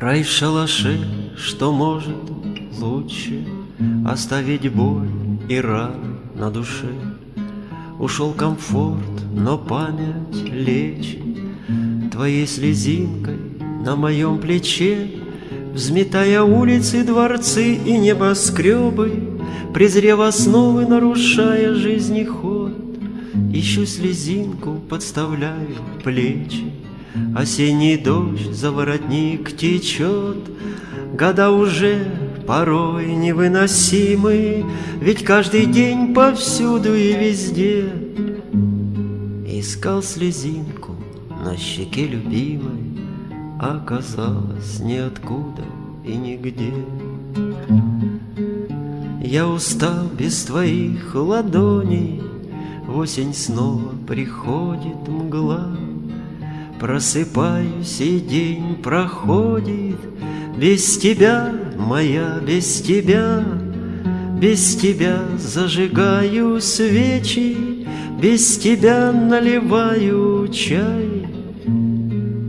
Рай в шалаше, что может лучше Оставить боль и раны на душе. Ушел комфорт, но память лечит Твоей слезинкой на моем плече, Взметая улицы, дворцы и небоскребы, Презрев основы, нарушая жизни ход, Ищу слезинку, подставляю плечи, Осенний дождь за воротник течет, Года уже порой невыносимы, Ведь каждый день повсюду и везде. Искал слезинку на щеке любимой, Оказалось ниоткуда и нигде. Я устал без твоих ладоней, В осень снова приходит мгла, Просыпаюсь, и день проходит, Без тебя, моя, без тебя, Без тебя зажигаю свечи, Без тебя наливаю чай,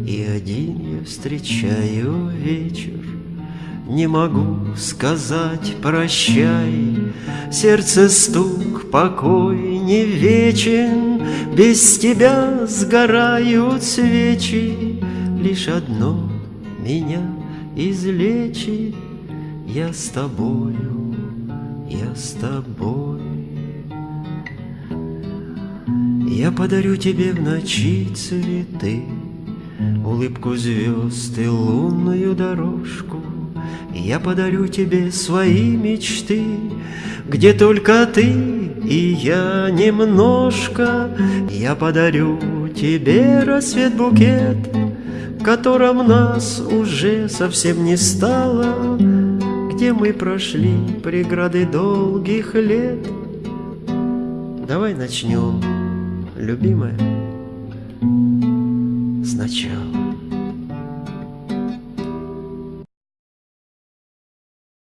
И один я встречаю вечер, Не могу сказать прощай, Сердце стук, покой не вечен, Без тебя сгорают свечи, Лишь одно меня излечит, Я с тобою, я с тобой. Я подарю тебе в ночи цветы, Улыбку звезд и лунную дорожку, Я подарю тебе свои мечты, Где только ты и я немножко, Я подарю тебе рассвет-букет, В котором нас уже совсем не стало, Где мы прошли преграды долгих лет. Давай начнем, любимая, сначала.